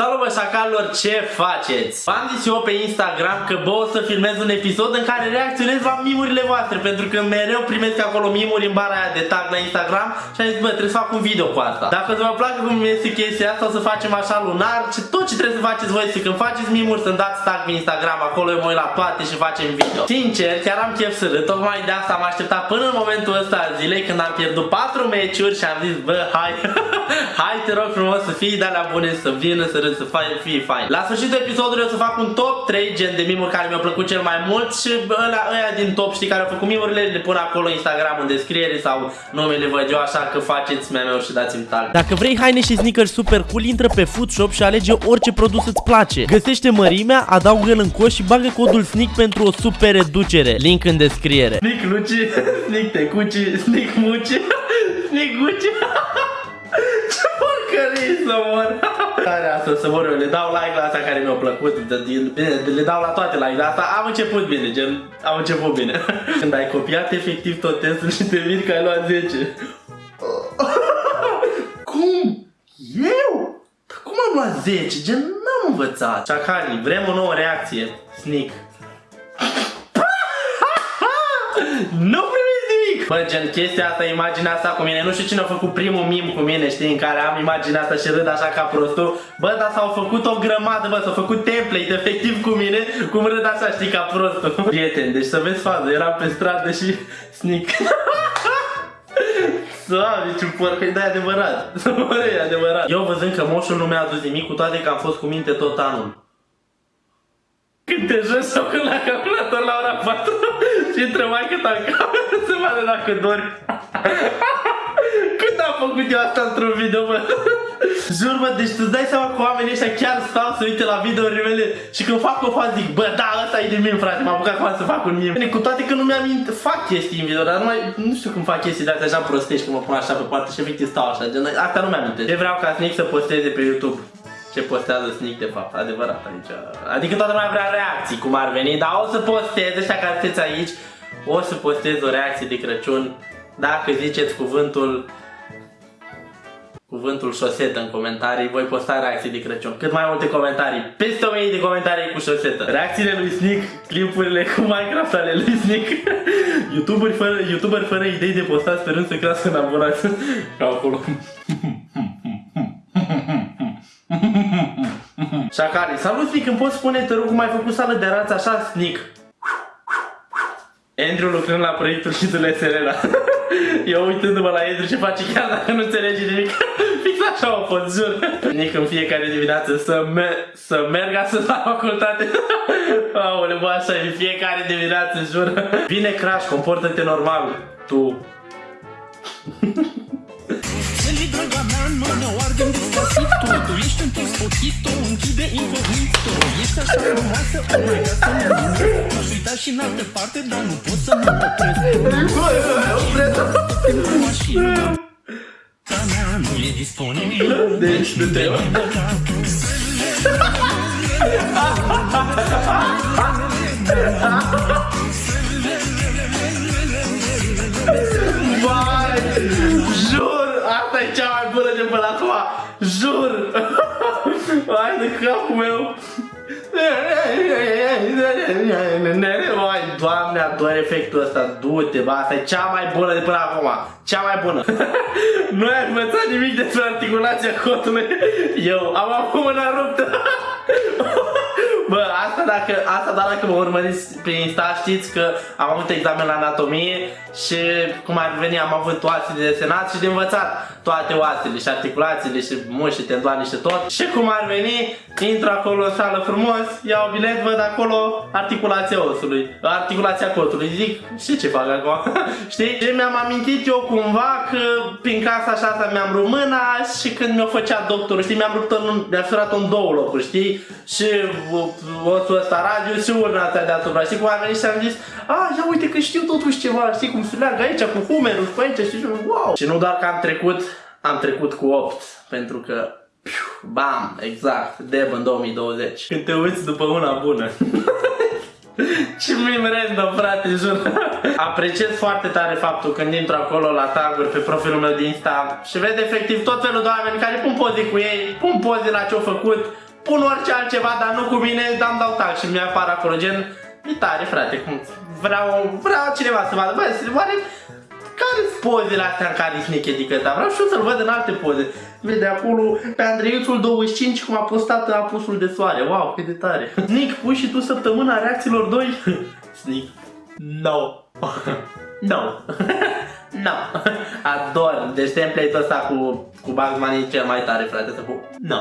Salut bă șacalilor, ce faceți? V-am zis eu pe Instagram că bă o să filmez un episod în care reacționez la mimurile voastre Pentru că mereu primesc acolo mimuri în bara aia de tag la Instagram Și am zis bă trebuie să fac un video cu asta Dacă vă place cum este chestia asta o să facem așa lunar ce Tot ce trebuie să faceți voi este când faceți mimuri să-mi dați tag pe Instagram Acolo eu mă uit la toate și facem video Sincer, chiar am chef să râd Tocmai de asta am așteptat până în momentul ăsta al zilei Când am pierdut 4 meciuri și am zis bă hai Hai te rog frumos să fii de alea bune să vină să râd să fie fain. La sfârșitul episodului o să fac un top 3 gen de mimuri care mi-au plăcut cel mai mult și ăla, ăia din top știi care au făcut mimurile le pun acolo Instagram în descriere sau numele văd eu așa că faceți mea meu și dați-mi tag. Dacă vrei haine și sneakers super cool, intră pe Foodshop și alege orice produs îți place. Găsește mărimea, adaugă-l în coș și bagă codul SNEAK pentru o super reducere. Link în descriere. Sneak Luci, Sneak Tecuci, Sneak Muci, Sneak Guci. Ce porcării să mor! Care asta să mor eu, le dau like la asta care mi-a plăcut, bine, le dau la toate like la asta, am început bine, gen, am început bine. Când ai copiat efectiv tot testul și te vin că ai luat 10. Cum? Eu? Dar cum am luat 10? Gen, n-am învățat. Chacali, vrem o nouă reacție. Sneak. nu Bă, gen, chestia asta, imaginea asta cu mine, nu știu cine a făcut primul mim cu mine, știi, în care am imaginea asta și râd așa ca prostul. Bă, dar s-au făcut o grămadă, bă, s-au făcut template efectiv cu mine, cum râd așa, știi, ca prostul. Prieten, deci să vezi fază, eram pe stradă și sneak. Doamne, ce porcă, e adevărat. e adevărat. Eu văzând că moșul nu mi-a adus nimic, cu toate că am fost cu minte tot anul. Când te joci sau când la calculator la ora 4 și intră mai cât în cameră să vadă dacă dormi. Când am făcut eu asta într-un video, bă? Jur, bă, deci tu dai seama că oamenii ăștia chiar stau să uite la videourile mele și când fac o fază zic, bă, da, ăsta e de mim, frate, m-am apucat acum să fac un mim. Bine, cu toate că nu mi-am fac chestii în video, dar nu, mai, nu știu cum fac chestii de astea așa prostești, cum mă pun așa pe poartă și efectiv stau așa, gen, asta nu mi-am Ce vreau ca Snick să posteze pe YouTube ce postează Sneak de fapt, adevărat aici. Adică toată lumea vrea reacții cum ar veni, dar o să postez, ăștia care sunteți aici, o să postez o reacție de Crăciun dacă ziceți cuvântul cuvântul șosetă în comentarii, voi posta reacții de Crăciun. Cât mai multe comentarii, peste 1000 de comentarii cu șosetă. Reacțiile lui Sneak, clipurile cu Minecraft ale lui Sneak. Youtuberi fără, YouTuber fără idei de postat sperând să crească în abonați. Ca acolo. Șacali, salut Snic, îmi poți spune, te rog, cum ai făcut sală de rață așa, Snic? Andrew lucrând la proiectul și le Serena. Eu uitându-mă la Andrew ce face chiar dacă nu înțelege nimic. Fix așa a fost, jur. Nici în fiecare dimineață să, me să merg să la facultate. Aole, bă, așa, în fiecare dimineață, jur. Vine Crash, comportă-te normal. Tu. Draga mea, nu ne oardem despacito Tu ești un pochito, închide incognito. Ești așa frumoasă, oh my god, să mă numesc Aș uita și în altă parte, dar nu pot să mă opresc. Cu mașina mea nu e disponibilă. Deci nu te Vai, jur Asta e cea Hai de capul meu. Vai, doamne, ador efectul ăsta, du-te, bă, asta e cea mai bună de până acum, cea mai bună. nu ai învățat nimic despre articulația cotului, eu am acum mâna ruptă. Bă, asta dacă, asta doar dacă mă urmăriți pe Insta știți că am avut examen la anatomie și cum ar veni am avut oase de desenat și de învățat toate oasele și articulațiile și mușchi, tendoane și tot. Și cum ar veni, intru acolo în sală frumos, iau bilet, văd acolo articulația osului, articulația cotului. Zic, și ce fac acum? Știi? Și mi-am amintit eu cumva că prin casa așa mi-am rupt mâna și când mi-o făcea doctorul, știi, mi-am rupt mi-am furat în două locuri, știi? Și osul ăsta radio și urna asta deasupra. Știi cum am venit și am zis, a, ia uite că știu totuși ceva, știi cum se leagă aici cu humerul și pe aici, știi, wow. Și nu doar că am trecut, am trecut cu 8, pentru că piu, bam, exact, Deb în 2020. Când te uiți după una bună. Ce mim random, frate, jur. Apreciez foarte tare faptul când intru acolo la taguri pe profilul meu de Insta și vede efectiv tot felul de oameni care pun poze cu ei, pun poze la ce-au făcut, pun orice altceva, dar nu cu mine, dar îmi dau tac și mi-apar acolo, gen, e tare, frate, cum vreau, vreau cineva să vadă, bă, oare care sunt pozele astea în care Sneak adică da? Vreau și eu să-l văd în alte poze. Vede acolo pe Andreiuțul 25 cum a postat apusul de soare. Wow, cât de tare. Sneak, pui și tu săptămâna reacțiilor 2? Sneak. No. no. no. Ador. Deci template-ul ăsta cu, cu Bugs Bunny e cel mai tare, frate, să cu... No.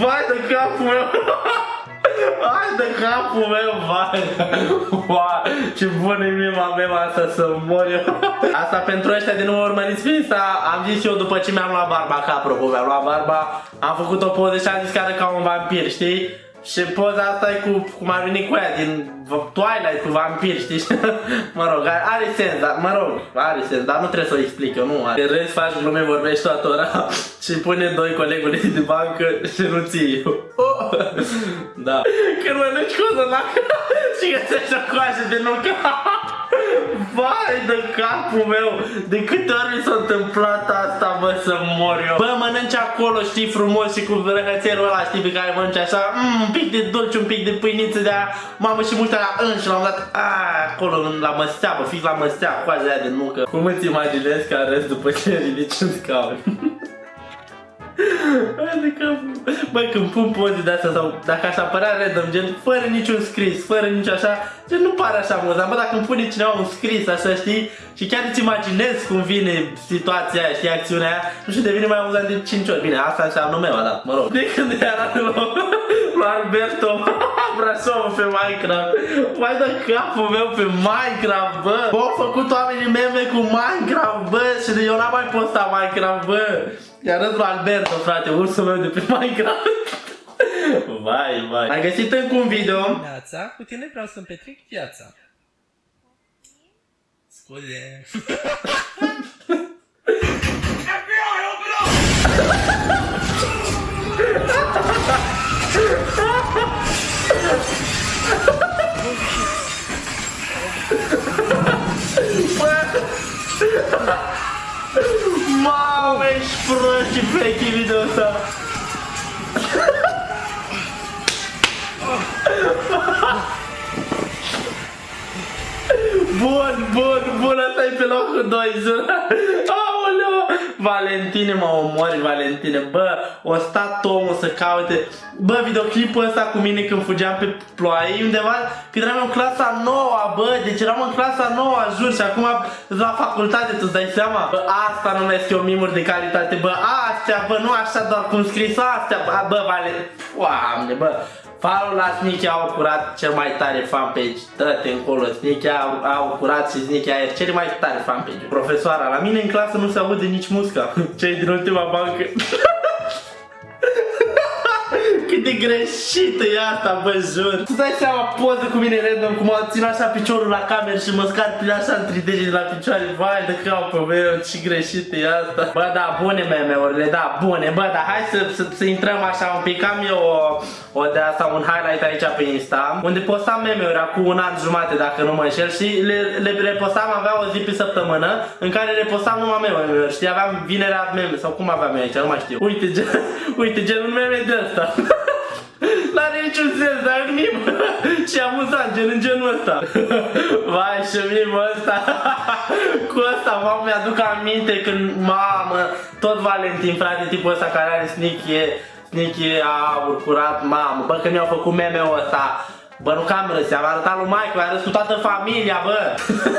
Vai de capul meu! Hai de capul meu, vai! Wow, ce bună e mima mea asta să mor eu. Asta pentru ăștia de nu urmăriți Finsta, am zis eu după ce mi-am luat barba, ca apropo, mi-am luat barba, am făcut o poză și am zis că arăt ca un vampir, știi? Și poza asta e cu, cum a venit cu aia din Twilight, cu vampir, știi? mă rog, are, are sens, dar, mă rog, are sens, dar nu trebuie să o explic eu, nu are. Râzi, faci glume, vorbești toată ora și pune doi colegului de bancă și nu ții eu. Oh! da. Când mănânci cozonac și găsești o coajă de nucă. Vai de capul meu! De câte ori mi s-a întâmplat asta, bă, să mor eu? Bă, mănânci acolo, știi, frumos și cu răhățelul ăla, știi, pe care mănânci așa, mm, un pic de dulce, un pic de pâiniță de aia, mamă, și multe la înș și l-am dat, a, acolo, la măstea, bă, fix la măstea, coaja aia de nucă. Cum îți imaginezi că arăți după ce ridici un scaun? Adică, bă, când pun poze de astea sau dacă aș apărea random, gen, fără niciun scris, fără nici așa, gen, nu pare așa amuzant. Bă, dacă îmi pune cineva un scris, așa, știi, și chiar îți imaginezi cum vine situația aia, știi, acțiunea aia, nu știu, devine mai amuzant de 5 ori. Bine, asta înseamnă meu, da, mă rog. De când era lui, lui Alberto Brașov pe Minecraft. Mai dă capul meu pe Minecraft, bă. Bă, au făcut oamenii meme cu Minecraft, bă, și eu n-am mai postat Minecraft, bă. Iar lui Alberto, frate, ursul meu de pe Minecraft. Vai, vai. Ai găsit încă un video? Viața, cu tine vreau să-mi petrec viața. Scuze. Mamă, ești prost și fake video ăsta. Bun, bun, bun, ăsta e pe locul 2, jur. Aoleu! Valentine, mă omori, Valentine. Bă, o stat omul să caute. Bă, videoclipul ăsta cu mine când fugeam pe ploaie undeva, când eram în clasa 9 bă, deci eram în clasa 9 jur, și acum la facultate, tu-ți dai seama? Bă, asta numesc eu mimuri de calitate, bă, astea, bă, nu așa doar cum scris astea, bă, bă, Valentine, Doamne, bă. Farul la Sneaky au curat cel mai tare fanpage. Dă-te încolo, Sneaky au, au curat și Sneaky are cel mai tare fanpage. Profesoara, la mine în clasă nu se aude nici musca. Cei din ultima bancă. Cât de greșită e asta, bă, jur. Tu dai seama poză cu mine random, cum mă țin așa piciorul la cameră și mă scar pe așa în 3D de la picioare. Vai de capul meu, ce greșit e asta. Bă, da, bune meme-urile, da, bune. Bă, da, hai să, să, să intrăm așa un pic. Am eu o, o de asta, un highlight aici pe Insta, unde postam meme-uri acum un an jumate, dacă nu mă înșel, și le, le, le postam, avea o zi pe săptămână, în care le postam numai meme-uri, știi, aveam vinerea meme, sau cum aveam eu aici, nu mai știu. Uite, gen, uite, gen un meme de ăsta. N-are niciun sens, dar e mim Și amuzant, gen în genul ăsta. Vai și mimul ăsta Cu ăsta, mamă, mi-aduc aminte când, mamă Tot Valentin, frate, tipul ăsta care are sneaky Sneaky aur curat, mamă Bă, când mi-au făcut meme-ul ăsta Bă, nu cam râs, am arătat lui Mike, a râs cu toată familia, bă.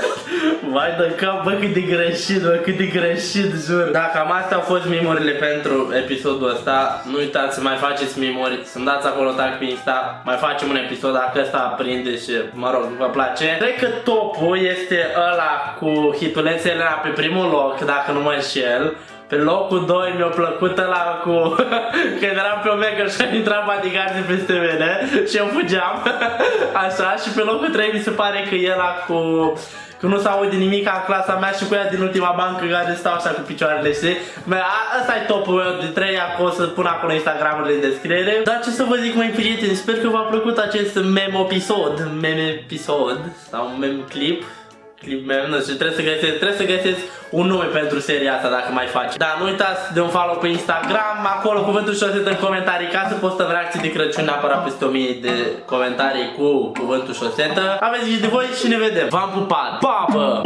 Vai de cap, bă, cât de greșit, bă, cât de greșit, jur. Da, cam astea au fost memorile pentru episodul ăsta Nu uitați să mai faceți memori, să-mi dați acolo tag pe Insta Mai facem un episod dacă ăsta aprinde și, mă rog, vă place. Cred că topul este ăla cu hitulețele pe primul loc, dacă nu mă înșel pe locul 2 mi-a plăcut ăla cu... Când eram pe Omega și am intrat bodyguardii peste mine și eu fugeam. Așa, și pe locul 3 mi se pare că e ăla cu... Că nu s-aude nimic în clasa mea și cu ea din ultima bancă care stau așa cu picioarele, știi? Asta e topul meu de 3 acolo, să pun acolo Instagramul în descriere. Dar ce să vă zic mai prieteni, sper că v-a plăcut acest meme episod, meme episod sau meme clip clip meu, nu știu, trebuie să găsesc, trebuie să găsesc un nume pentru seria asta dacă mai faci. Da, nu uitați de un follow pe Instagram, acolo cuvântul șosetă în comentarii ca să postăm reacții de Crăciun neapărat peste 1000 de comentarii cu cuvântul șosetă. Aveți grijă de voi și ne vedem. V-am pupat. Pa, bă!